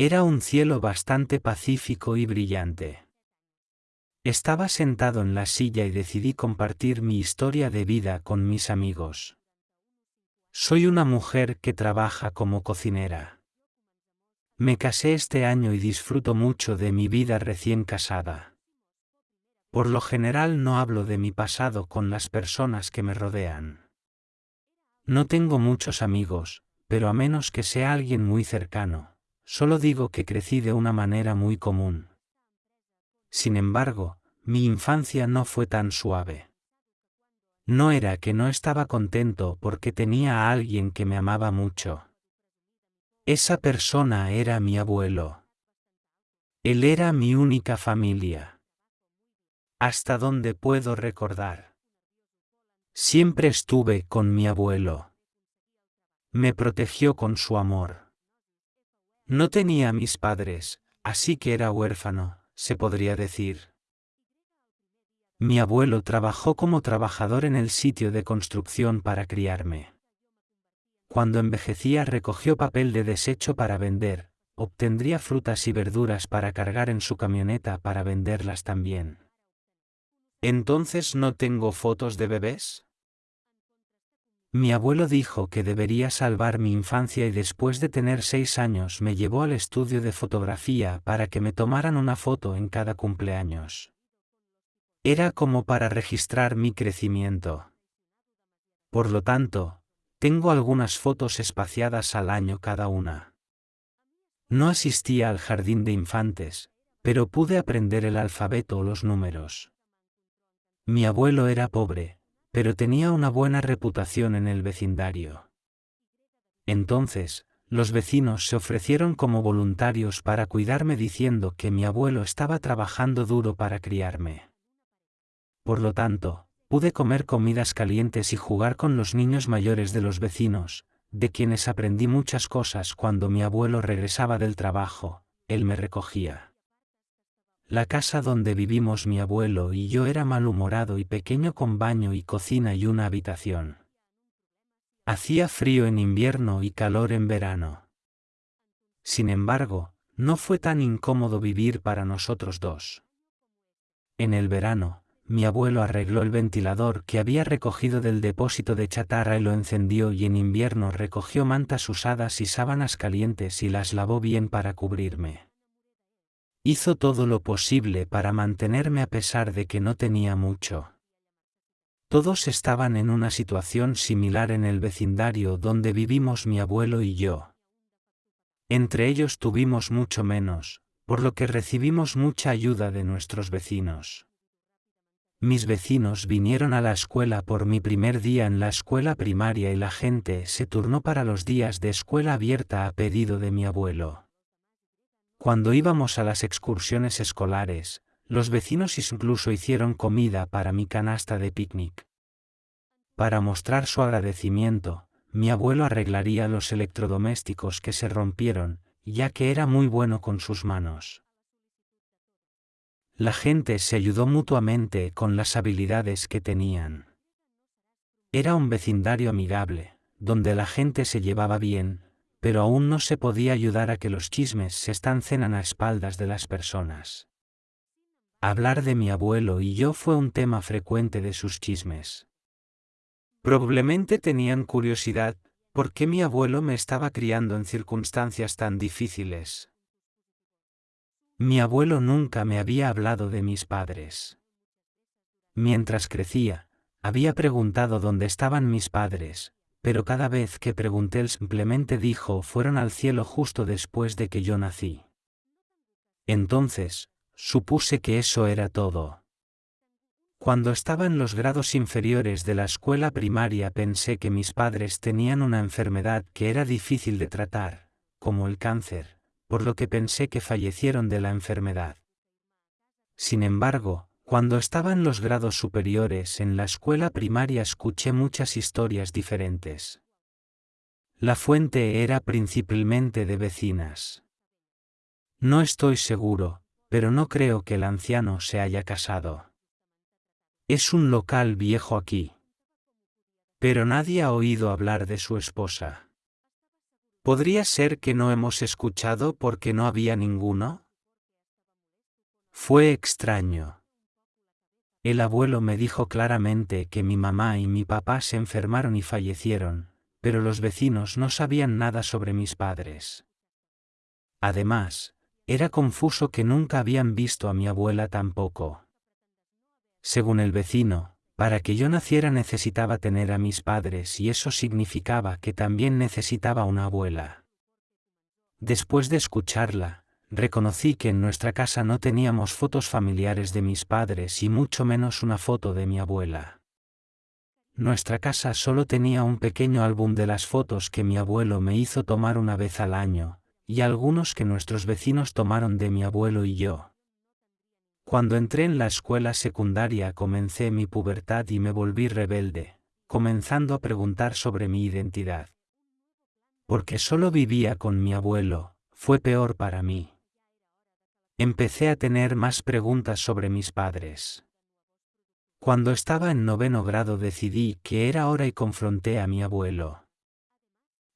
Era un cielo bastante pacífico y brillante. Estaba sentado en la silla y decidí compartir mi historia de vida con mis amigos. Soy una mujer que trabaja como cocinera. Me casé este año y disfruto mucho de mi vida recién casada. Por lo general no hablo de mi pasado con las personas que me rodean. No tengo muchos amigos, pero a menos que sea alguien muy cercano, solo digo que crecí de una manera muy común. Sin embargo, mi infancia no fue tan suave. No era que no estaba contento porque tenía a alguien que me amaba mucho. Esa persona era mi abuelo. Él era mi única familia. Hasta donde puedo recordar. Siempre estuve con mi abuelo. Me protegió con su amor. No tenía mis padres, así que era huérfano, se podría decir. Mi abuelo trabajó como trabajador en el sitio de construcción para criarme. Cuando envejecía recogió papel de desecho para vender, obtendría frutas y verduras para cargar en su camioneta para venderlas también. ¿Entonces no tengo fotos de bebés? Mi abuelo dijo que debería salvar mi infancia y después de tener seis años me llevó al estudio de fotografía para que me tomaran una foto en cada cumpleaños. Era como para registrar mi crecimiento. Por lo tanto, tengo algunas fotos espaciadas al año cada una. No asistía al jardín de infantes, pero pude aprender el alfabeto o los números. Mi abuelo era pobre, pero tenía una buena reputación en el vecindario. Entonces, los vecinos se ofrecieron como voluntarios para cuidarme diciendo que mi abuelo estaba trabajando duro para criarme. Por lo tanto, pude comer comidas calientes y jugar con los niños mayores de los vecinos, de quienes aprendí muchas cosas cuando mi abuelo regresaba del trabajo, él me recogía. La casa donde vivimos mi abuelo y yo era malhumorado y pequeño con baño y cocina y una habitación. Hacía frío en invierno y calor en verano. Sin embargo, no fue tan incómodo vivir para nosotros dos. En el verano, mi abuelo arregló el ventilador que había recogido del depósito de chatarra y lo encendió y en invierno recogió mantas usadas y sábanas calientes y las lavó bien para cubrirme. Hizo todo lo posible para mantenerme a pesar de que no tenía mucho. Todos estaban en una situación similar en el vecindario donde vivimos mi abuelo y yo. Entre ellos tuvimos mucho menos, por lo que recibimos mucha ayuda de nuestros vecinos. Mis vecinos vinieron a la escuela por mi primer día en la escuela primaria y la gente se turnó para los días de escuela abierta a pedido de mi abuelo. Cuando íbamos a las excursiones escolares, los vecinos incluso hicieron comida para mi canasta de picnic. Para mostrar su agradecimiento, mi abuelo arreglaría los electrodomésticos que se rompieron, ya que era muy bueno con sus manos. La gente se ayudó mutuamente con las habilidades que tenían. Era un vecindario amigable, donde la gente se llevaba bien, pero aún no se podía ayudar a que los chismes se estancen a espaldas de las personas. Hablar de mi abuelo y yo fue un tema frecuente de sus chismes. Probablemente tenían curiosidad, ¿por qué mi abuelo me estaba criando en circunstancias tan difíciles? Mi abuelo nunca me había hablado de mis padres. Mientras crecía, había preguntado dónde estaban mis padres, pero cada vez que pregunté él simplemente dijo fueron al cielo justo después de que yo nací. Entonces, supuse que eso era todo. Cuando estaba en los grados inferiores de la escuela primaria pensé que mis padres tenían una enfermedad que era difícil de tratar, como el cáncer, por lo que pensé que fallecieron de la enfermedad. Sin embargo, cuando estaba en los grados superiores en la escuela primaria escuché muchas historias diferentes. La fuente era principalmente de vecinas. No estoy seguro, pero no creo que el anciano se haya casado. Es un local viejo aquí. Pero nadie ha oído hablar de su esposa. ¿Podría ser que no hemos escuchado porque no había ninguno? Fue extraño. El abuelo me dijo claramente que mi mamá y mi papá se enfermaron y fallecieron, pero los vecinos no sabían nada sobre mis padres. Además, era confuso que nunca habían visto a mi abuela tampoco. Según el vecino, para que yo naciera necesitaba tener a mis padres y eso significaba que también necesitaba una abuela. Después de escucharla, reconocí que en nuestra casa no teníamos fotos familiares de mis padres y mucho menos una foto de mi abuela. Nuestra casa solo tenía un pequeño álbum de las fotos que mi abuelo me hizo tomar una vez al año, y algunos que nuestros vecinos tomaron de mi abuelo y yo. Cuando entré en la escuela secundaria comencé mi pubertad y me volví rebelde, comenzando a preguntar sobre mi identidad. Porque solo vivía con mi abuelo, fue peor para mí. Empecé a tener más preguntas sobre mis padres. Cuando estaba en noveno grado decidí que era hora y confronté a mi abuelo.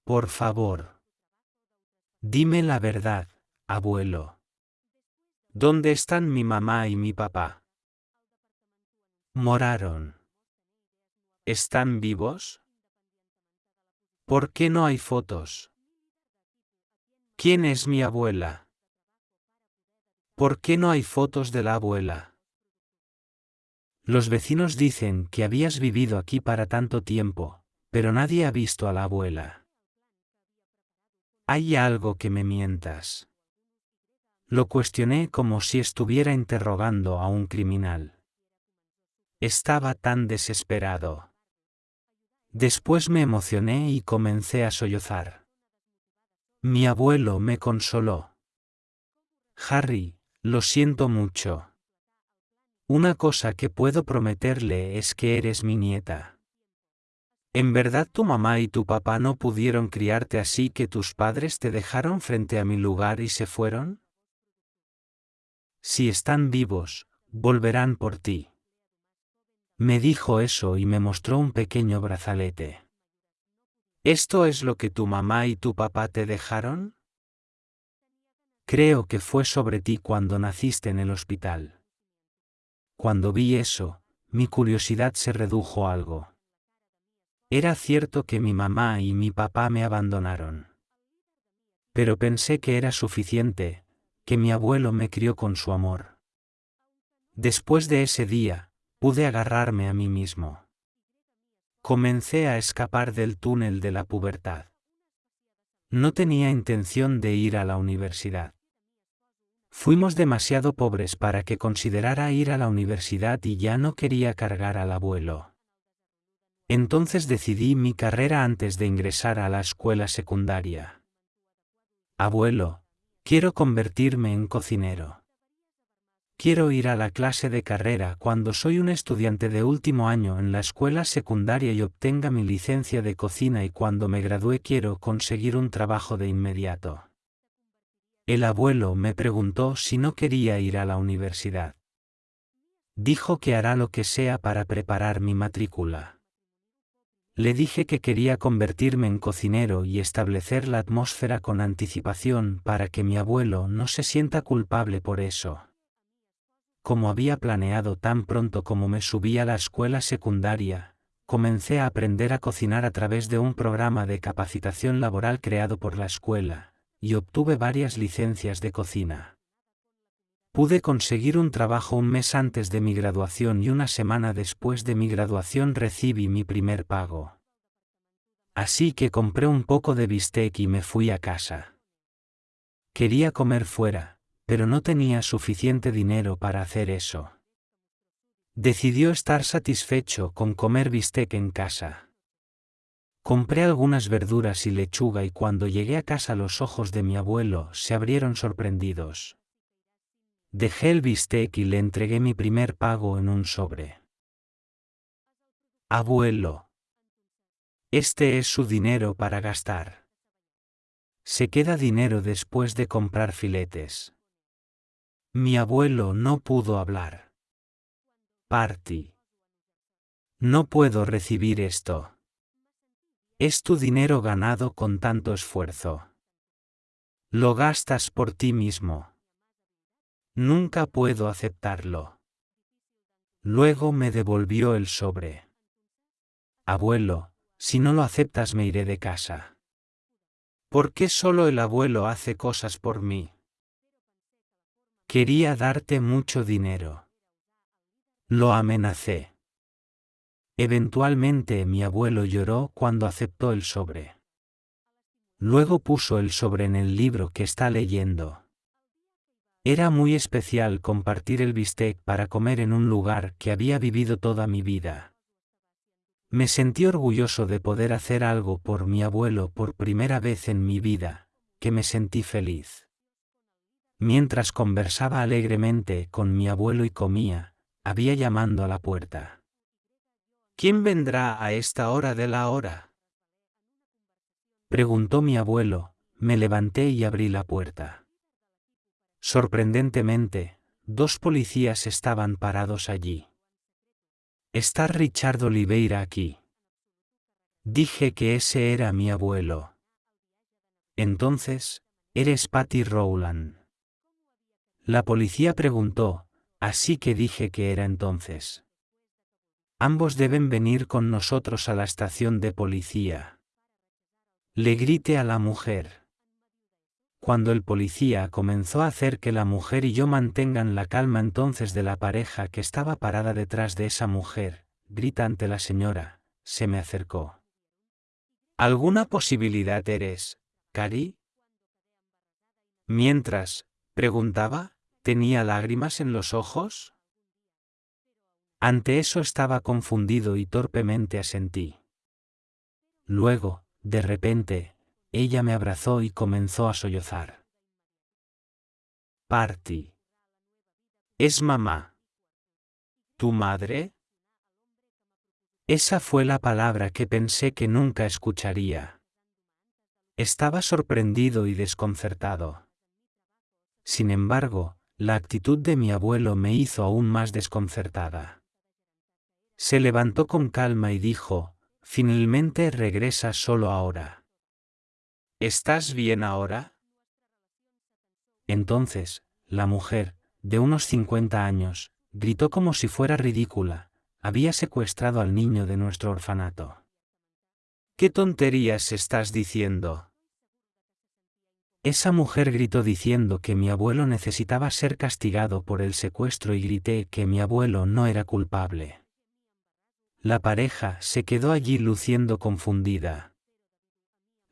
Por favor. Dime la verdad, abuelo. ¿Dónde están mi mamá y mi papá? Moraron. ¿Están vivos? ¿Por qué no hay fotos? ¿Quién es mi abuela? ¿Por qué no hay fotos de la abuela? Los vecinos dicen que habías vivido aquí para tanto tiempo, pero nadie ha visto a la abuela. Hay algo que me mientas. Lo cuestioné como si estuviera interrogando a un criminal. Estaba tan desesperado. Después me emocioné y comencé a sollozar. Mi abuelo me consoló. Harry, lo siento mucho. Una cosa que puedo prometerle es que eres mi nieta. ¿En verdad tu mamá y tu papá no pudieron criarte así que tus padres te dejaron frente a mi lugar y se fueron? Si están vivos, volverán por ti. Me dijo eso y me mostró un pequeño brazalete. ¿Esto es lo que tu mamá y tu papá te dejaron? Creo que fue sobre ti cuando naciste en el hospital. Cuando vi eso, mi curiosidad se redujo a algo. Era cierto que mi mamá y mi papá me abandonaron. Pero pensé que era suficiente, que mi abuelo me crió con su amor. Después de ese día, pude agarrarme a mí mismo. Comencé a escapar del túnel de la pubertad. No tenía intención de ir a la universidad. Fuimos demasiado pobres para que considerara ir a la universidad y ya no quería cargar al abuelo. Entonces decidí mi carrera antes de ingresar a la escuela secundaria. Abuelo, Quiero convertirme en cocinero. Quiero ir a la clase de carrera cuando soy un estudiante de último año en la escuela secundaria y obtenga mi licencia de cocina y cuando me gradúe quiero conseguir un trabajo de inmediato. El abuelo me preguntó si no quería ir a la universidad. Dijo que hará lo que sea para preparar mi matrícula. Le dije que quería convertirme en cocinero y establecer la atmósfera con anticipación para que mi abuelo no se sienta culpable por eso. Como había planeado tan pronto como me subí a la escuela secundaria, comencé a aprender a cocinar a través de un programa de capacitación laboral creado por la escuela, y obtuve varias licencias de cocina. Pude conseguir un trabajo un mes antes de mi graduación y una semana después de mi graduación recibí mi primer pago. Así que compré un poco de bistec y me fui a casa. Quería comer fuera, pero no tenía suficiente dinero para hacer eso. Decidió estar satisfecho con comer bistec en casa. Compré algunas verduras y lechuga y cuando llegué a casa los ojos de mi abuelo se abrieron sorprendidos. Dejé el bistec y le entregué mi primer pago en un sobre. Abuelo. Este es su dinero para gastar. Se queda dinero después de comprar filetes. Mi abuelo no pudo hablar. Party. No puedo recibir esto. Es tu dinero ganado con tanto esfuerzo. Lo gastas por ti mismo. Nunca puedo aceptarlo. Luego me devolvió el sobre. Abuelo, si no lo aceptas me iré de casa. ¿Por qué solo el abuelo hace cosas por mí? Quería darte mucho dinero. Lo amenacé. Eventualmente mi abuelo lloró cuando aceptó el sobre. Luego puso el sobre en el libro que está leyendo. Era muy especial compartir el bistec para comer en un lugar que había vivido toda mi vida. Me sentí orgulloso de poder hacer algo por mi abuelo por primera vez en mi vida, que me sentí feliz. Mientras conversaba alegremente con mi abuelo y comía, había llamando a la puerta. ¿Quién vendrá a esta hora de la hora? Preguntó mi abuelo, me levanté y abrí la puerta. Sorprendentemente, dos policías estaban parados allí. ¿Está Richard Oliveira aquí? Dije que ese era mi abuelo. Entonces, eres Patty Rowland. La policía preguntó, así que dije que era entonces. Ambos deben venir con nosotros a la estación de policía. Le grité a la mujer. Cuando el policía comenzó a hacer que la mujer y yo mantengan la calma entonces de la pareja que estaba parada detrás de esa mujer, grita ante la señora, se me acercó. ¿Alguna posibilidad eres, Cari? Mientras, preguntaba, ¿tenía lágrimas en los ojos? Ante eso estaba confundido y torpemente asentí. Luego, de repente, ella me abrazó y comenzó a sollozar. Party. Es mamá. ¿Tu madre? Esa fue la palabra que pensé que nunca escucharía. Estaba sorprendido y desconcertado. Sin embargo, la actitud de mi abuelo me hizo aún más desconcertada. Se levantó con calma y dijo, finalmente regresa solo ahora. ¿Estás bien ahora? Entonces, la mujer, de unos cincuenta años, gritó como si fuera ridícula, había secuestrado al niño de nuestro orfanato. ¿Qué tonterías estás diciendo? Esa mujer gritó diciendo que mi abuelo necesitaba ser castigado por el secuestro y grité que mi abuelo no era culpable. La pareja se quedó allí luciendo confundida.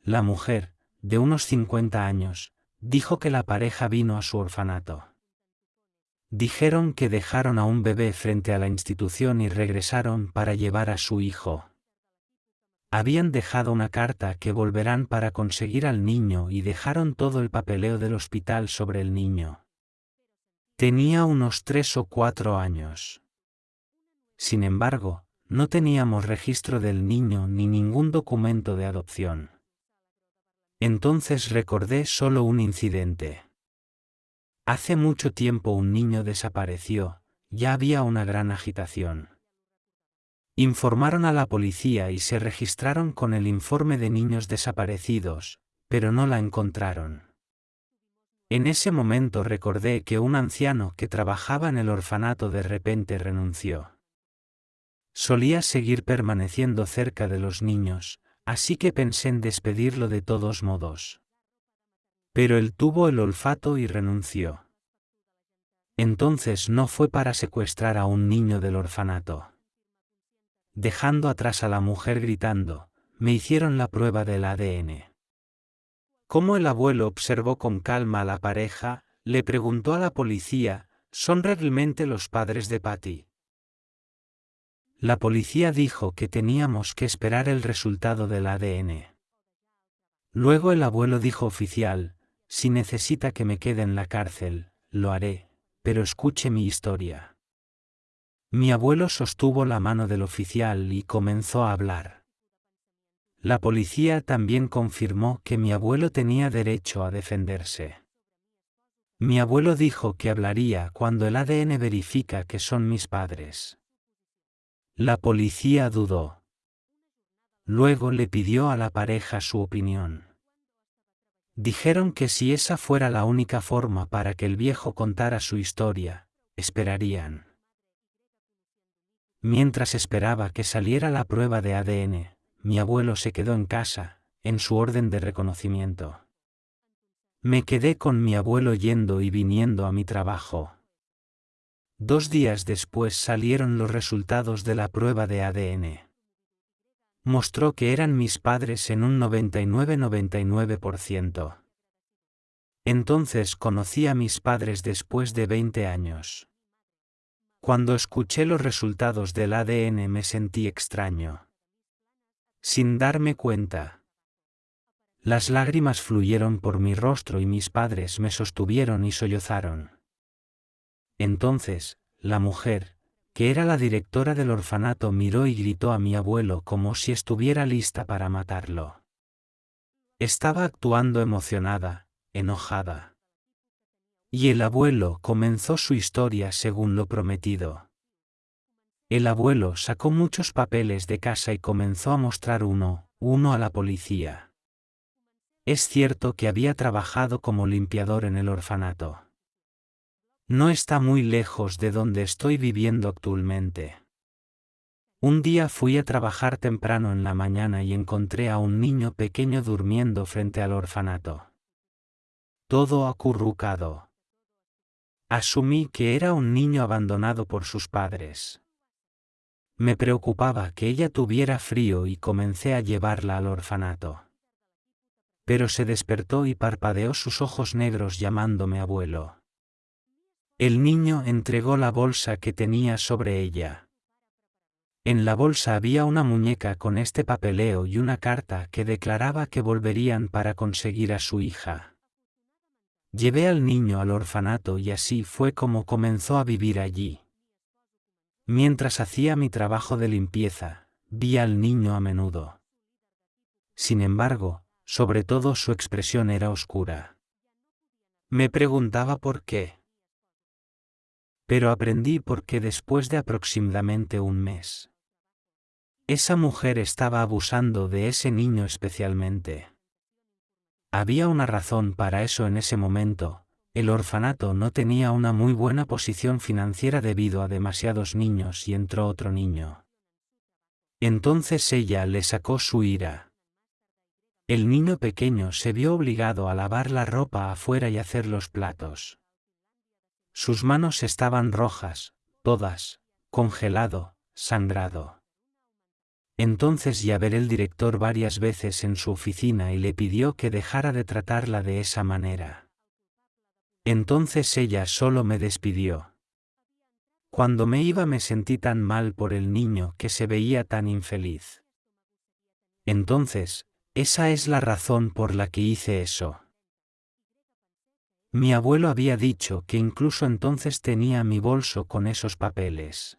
La mujer, de unos 50 años, dijo que la pareja vino a su orfanato. Dijeron que dejaron a un bebé frente a la institución y regresaron para llevar a su hijo. Habían dejado una carta que volverán para conseguir al niño y dejaron todo el papeleo del hospital sobre el niño. Tenía unos tres o cuatro años. Sin embargo, no teníamos registro del niño ni ningún documento de adopción. Entonces recordé solo un incidente. Hace mucho tiempo un niño desapareció, ya había una gran agitación. Informaron a la policía y se registraron con el informe de niños desaparecidos, pero no la encontraron. En ese momento recordé que un anciano que trabajaba en el orfanato de repente renunció. Solía seguir permaneciendo cerca de los niños, así que pensé en despedirlo de todos modos. Pero él tuvo el olfato y renunció. Entonces no fue para secuestrar a un niño del orfanato. Dejando atrás a la mujer gritando, me hicieron la prueba del ADN. Como el abuelo observó con calma a la pareja, le preguntó a la policía, ¿son realmente los padres de Patty? La policía dijo que teníamos que esperar el resultado del ADN. Luego el abuelo dijo oficial, si necesita que me quede en la cárcel, lo haré, pero escuche mi historia. Mi abuelo sostuvo la mano del oficial y comenzó a hablar. La policía también confirmó que mi abuelo tenía derecho a defenderse. Mi abuelo dijo que hablaría cuando el ADN verifica que son mis padres. La policía dudó. Luego le pidió a la pareja su opinión. Dijeron que si esa fuera la única forma para que el viejo contara su historia, esperarían. Mientras esperaba que saliera la prueba de ADN, mi abuelo se quedó en casa, en su orden de reconocimiento. Me quedé con mi abuelo yendo y viniendo a mi trabajo. Dos días después salieron los resultados de la prueba de ADN mostró que eran mis padres en un 99-99%. Entonces conocí a mis padres después de 20 años. Cuando escuché los resultados del ADN me sentí extraño. Sin darme cuenta. Las lágrimas fluyeron por mi rostro y mis padres me sostuvieron y sollozaron. Entonces, la mujer, que era la directora del orfanato, miró y gritó a mi abuelo como si estuviera lista para matarlo. Estaba actuando emocionada, enojada. Y el abuelo comenzó su historia según lo prometido. El abuelo sacó muchos papeles de casa y comenzó a mostrar uno, uno a la policía. Es cierto que había trabajado como limpiador en el orfanato. No está muy lejos de donde estoy viviendo actualmente. Un día fui a trabajar temprano en la mañana y encontré a un niño pequeño durmiendo frente al orfanato. Todo acurrucado. Asumí que era un niño abandonado por sus padres. Me preocupaba que ella tuviera frío y comencé a llevarla al orfanato. Pero se despertó y parpadeó sus ojos negros llamándome abuelo. El niño entregó la bolsa que tenía sobre ella. En la bolsa había una muñeca con este papeleo y una carta que declaraba que volverían para conseguir a su hija. Llevé al niño al orfanato y así fue como comenzó a vivir allí. Mientras hacía mi trabajo de limpieza, vi al niño a menudo. Sin embargo, sobre todo su expresión era oscura. Me preguntaba por qué. Pero aprendí porque después de aproximadamente un mes, esa mujer estaba abusando de ese niño especialmente. Había una razón para eso en ese momento, el orfanato no tenía una muy buena posición financiera debido a demasiados niños y entró otro niño. Entonces ella le sacó su ira. El niño pequeño se vio obligado a lavar la ropa afuera y hacer los platos. Sus manos estaban rojas, todas, congelado, sangrado. Entonces ya ver el director varias veces en su oficina y le pidió que dejara de tratarla de esa manera. Entonces ella solo me despidió. Cuando me iba me sentí tan mal por el niño que se veía tan infeliz. Entonces, esa es la razón por la que hice eso. Mi abuelo había dicho que incluso entonces tenía mi bolso con esos papeles.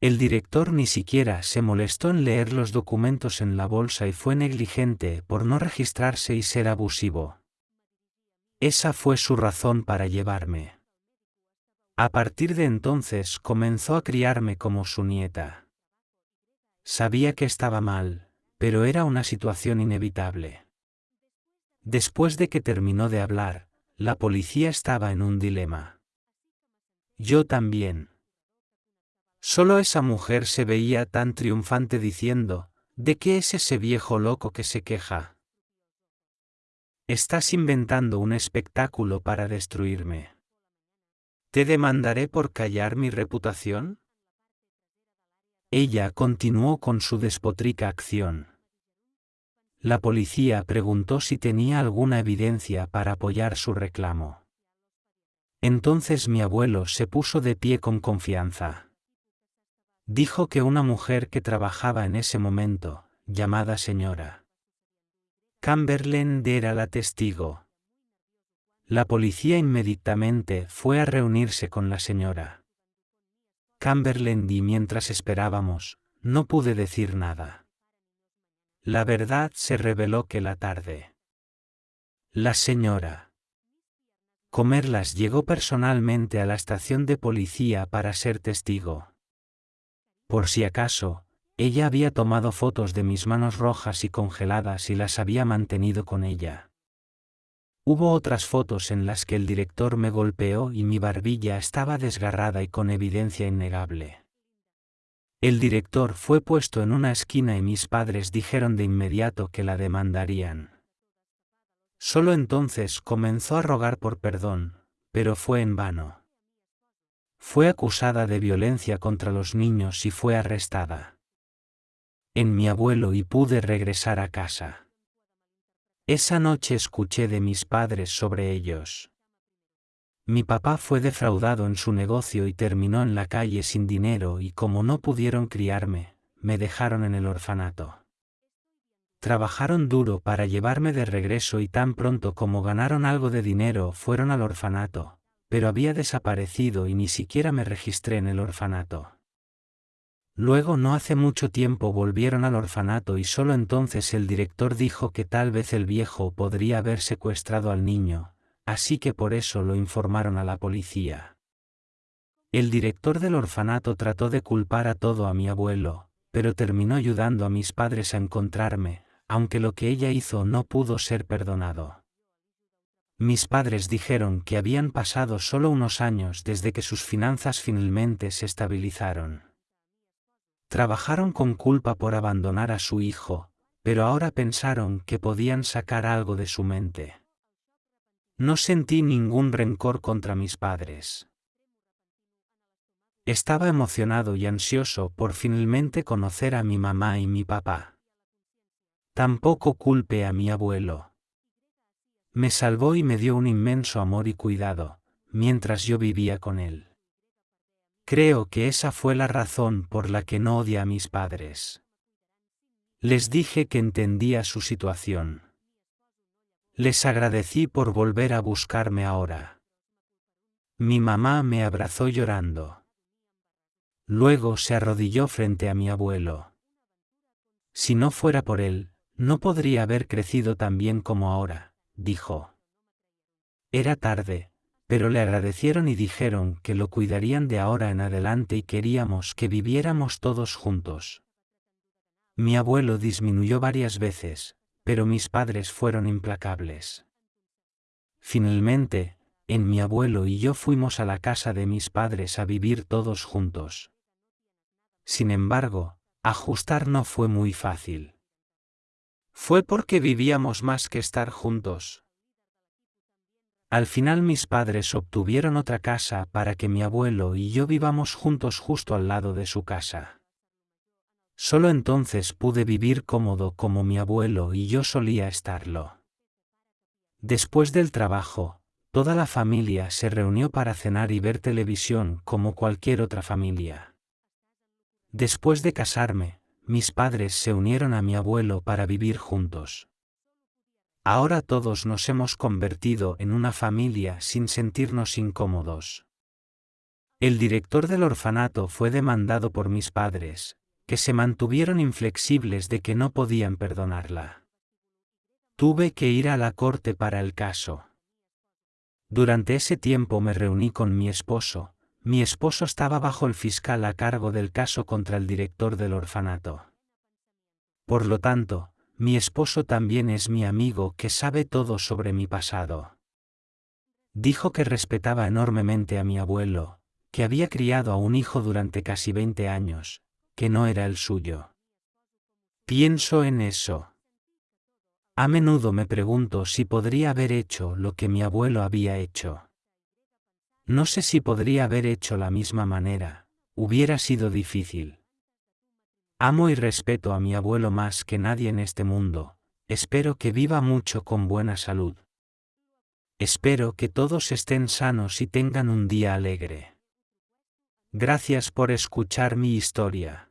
El director ni siquiera se molestó en leer los documentos en la bolsa y fue negligente por no registrarse y ser abusivo. Esa fue su razón para llevarme. A partir de entonces comenzó a criarme como su nieta. Sabía que estaba mal, pero era una situación inevitable. Después de que terminó de hablar, la policía estaba en un dilema. Yo también. Solo esa mujer se veía tan triunfante diciendo, ¿de qué es ese viejo loco que se queja? Estás inventando un espectáculo para destruirme. ¿Te demandaré por callar mi reputación? Ella continuó con su despotrica acción. La policía preguntó si tenía alguna evidencia para apoyar su reclamo. Entonces mi abuelo se puso de pie con confianza. Dijo que una mujer que trabajaba en ese momento, llamada señora Camberland era la testigo. La policía inmediatamente fue a reunirse con la señora Camberland y mientras esperábamos, no pude decir nada. La verdad se reveló que la tarde. La señora Comerlas llegó personalmente a la estación de policía para ser testigo. Por si acaso, Ella había tomado fotos de mis manos rojas y congeladas y las había mantenido con ella. Hubo otras fotos en las que el director me golpeó y mi barbilla estaba desgarrada y con evidencia innegable. El director fue puesto en una esquina y mis padres dijeron de inmediato que la demandarían. Solo entonces comenzó a rogar por perdón, pero fue en vano. Fue acusada de violencia contra los niños y fue arrestada en mi abuelo y pude regresar a casa. Esa noche escuché de mis padres sobre ellos. Mi papá fue defraudado en su negocio y terminó en la calle sin dinero y como no pudieron criarme, me dejaron en el orfanato. Trabajaron duro para llevarme de regreso y tan pronto como ganaron algo de dinero fueron al orfanato, pero había desaparecido y ni siquiera me registré en el orfanato. Luego no hace mucho tiempo volvieron al orfanato y solo entonces el director dijo que tal vez el viejo podría haber secuestrado al niño, así que por eso lo informaron a la policía. El director del orfanato trató de culpar a todo a mi abuelo, pero terminó ayudando a mis padres a encontrarme, aunque lo que ella hizo no pudo ser perdonado. Mis padres dijeron que habían pasado solo unos años desde que sus finanzas finalmente se estabilizaron. Trabajaron con culpa por abandonar a su hijo, pero ahora pensaron que podían sacar algo de su mente. No sentí ningún rencor contra mis padres. Estaba emocionado y ansioso por finalmente conocer a mi mamá y mi papá. Tampoco culpe a mi abuelo. Me salvó y me dio un inmenso amor y cuidado, mientras yo vivía con él. Creo que esa fue la razón por la que no odia a mis padres. Les dije que entendía su situación. Les agradecí por volver a buscarme ahora. Mi mamá me abrazó llorando. Luego se arrodilló frente a mi abuelo. Si no fuera por él, no podría haber crecido tan bien como ahora, dijo. Era tarde, pero le agradecieron y dijeron que lo cuidarían de ahora en adelante y queríamos que viviéramos todos juntos. Mi abuelo disminuyó varias veces, pero mis padres fueron implacables. Finalmente, en mi abuelo y yo fuimos a la casa de mis padres a vivir todos juntos. Sin embargo, ajustar no fue muy fácil. Fue porque vivíamos más que estar juntos, al final mis padres obtuvieron otra casa para que mi abuelo y yo vivamos juntos justo al lado de su casa. Solo entonces pude vivir cómodo como mi abuelo y yo solía estarlo. Después del trabajo, toda la familia se reunió para cenar y ver televisión como cualquier otra familia. Después de casarme, mis padres se unieron a mi abuelo para vivir juntos. Ahora todos nos hemos convertido en una familia sin sentirnos incómodos. El director del orfanato fue demandado por mis padres, que se mantuvieron inflexibles de que no podían perdonarla. Tuve que ir a la corte para el caso. Durante ese tiempo me reuní con mi esposo, mi esposo estaba bajo el fiscal a cargo del caso contra el director del orfanato. Por lo tanto, mi esposo también es mi amigo que sabe todo sobre mi pasado. Dijo que respetaba enormemente a mi abuelo, que había criado a un hijo durante casi 20 años, que no era el suyo. Pienso en eso. A menudo me pregunto si podría haber hecho lo que mi abuelo había hecho. No sé si podría haber hecho la misma manera, hubiera sido difícil. Amo y respeto a mi abuelo más que nadie en este mundo, espero que viva mucho con buena salud. Espero que todos estén sanos y tengan un día alegre. Gracias por escuchar mi historia.